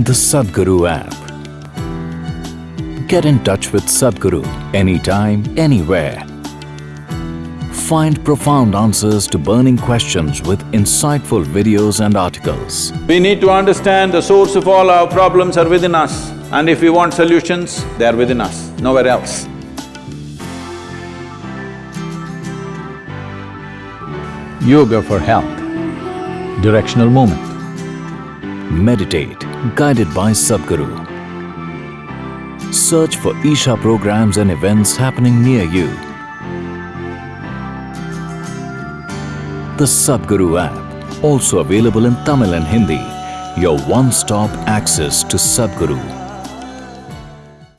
The Sadhguru app. Get in touch with Sadhguru anytime, anywhere. Find profound answers to burning questions with insightful videos and articles. We need to understand the source of all our problems are within us and if we want solutions, they are within us, nowhere else. Yoga for health, directional movement. Meditate, guided by Sadhguru. Search for Isha programs and events happening near you. The Sadhguru app, also available in Tamil and Hindi, your one-stop access to Sadhguru.